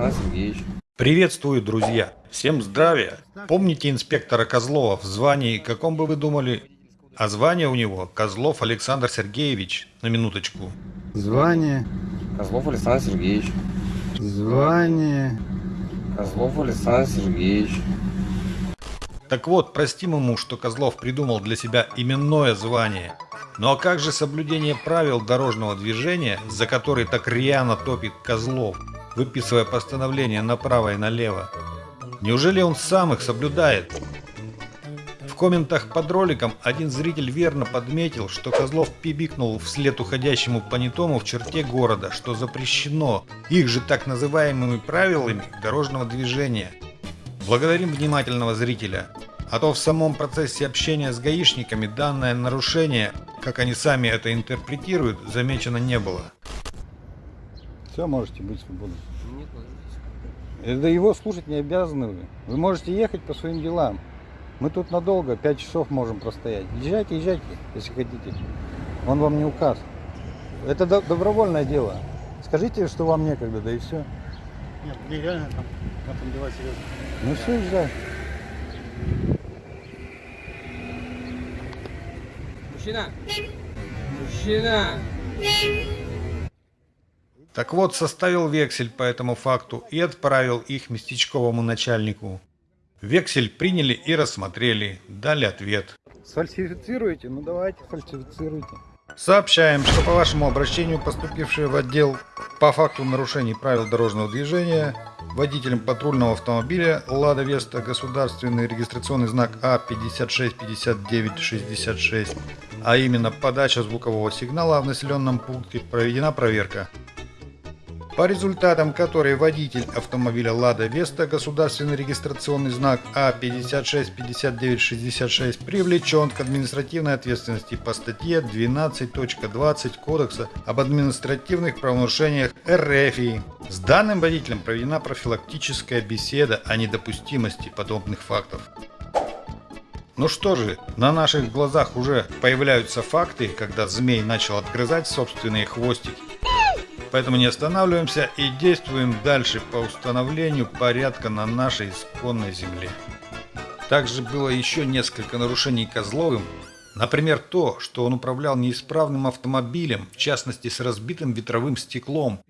Александр Сергеевич. Приветствую, друзья! Всем здравия! Помните инспектора Козлова в звании, каком бы вы думали? А звание у него Козлов Александр Сергеевич, на минуточку. Звание, Козлов Александр Сергеевич. звание. Козлов Александр Сергеевич. Так вот, простим ему, что Козлов придумал для себя именное звание. Ну а как же соблюдение правил дорожного движения, за который так рьяно топит Козлов, выписывая постановления направо и налево? Неужели он сам их соблюдает? В комментах под роликом один зритель верно подметил, что Козлов пибикнул вслед уходящему понятому в черте города, что запрещено их же так называемыми правилами дорожного движения. Благодарим внимательного зрителя. А то в самом процессе общения с гаишниками данное нарушение, как они сами это интерпретируют, замечено не было. Все, можете быть свободны. Это его слушать не обязаны вы. Вы можете ехать по своим делам. Мы тут надолго, 5 часов можем простоять. Езжайте, езжайте, если хотите. Он вам не указ. Это до- добровольное дело. Скажите, что вам некогда, да и все. Нет, мне реально там, там, там дела серьезно. Ну все, езжай. Мужчина! Мужчина! Так вот, составил вексель по этому факту и отправил их местечковому начальнику. Вексель приняли и рассмотрели, дали ответ. Сфальсифицируете? Ну давайте, фальсифицируйте. Сообщаем, что по вашему обращению, поступившее в отдел по факту нарушений правил дорожного движения, водителем патрульного автомобиля «Лада Веста» государственный регистрационный знак А А565966, а именно подача звукового сигнала в населенном пункте, проведена проверка. По результатам которой водитель автомобиля «Лада Веста» государственный регистрационный знак А А565966 привлечен к административной ответственности по статье 12.20 Кодекса об административных правонарушениях РФИ. С данным водителем проведена профилактическая беседа о недопустимости подобных фактов. Ну что же, на наших глазах уже появляются факты, когда змей начал отгрызать собственные хвостики. Поэтому не останавливаемся и действуем дальше по установлению порядка на нашей исконной земле. Также было еще несколько нарушений Козловым. Например, то, что он управлял неисправным автомобилем, в частности с разбитым ветровым стеклом,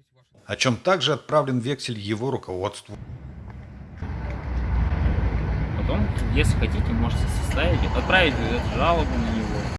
о чем также отправлен вексель его руководству. Потом, если хотите, можете составить, отправить жалобу на